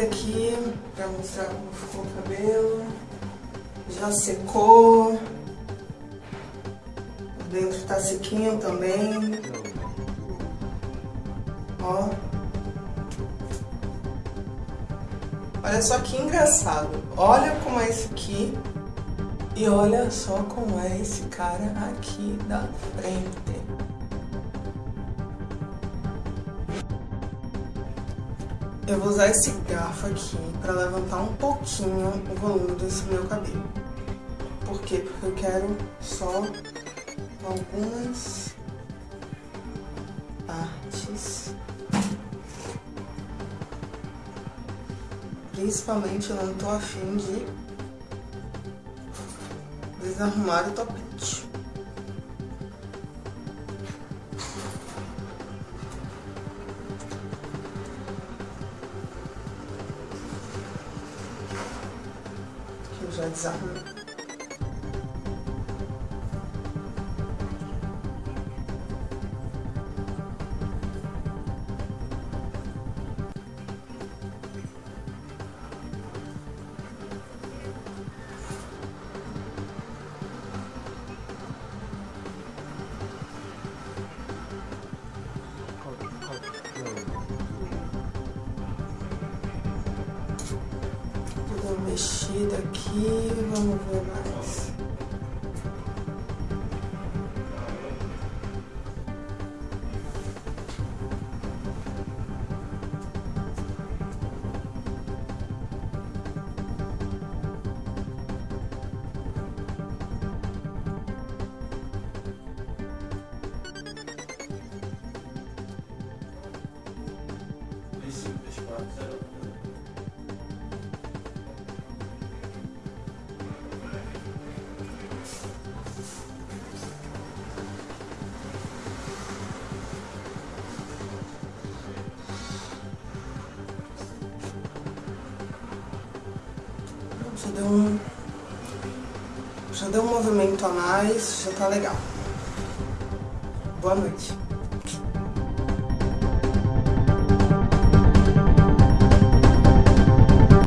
aqui pra mostrar como ficou o cabelo. Já secou. Dentro tá sequinho também. Ó. Olha só que engraçado. Olha como é esse aqui. E olha só como é esse cara aqui da frente. Eu vou usar esse garfo aqui para levantar um pouquinho o volume desse meu cabelo. Por quê? Porque eu quero só algumas partes. Principalmente eu não tô afim de desarrumar o topete. Que eu mexida aqui, vamos ver mais. Já deu um... Já deu um movimento a mais, já tá legal. Boa noite.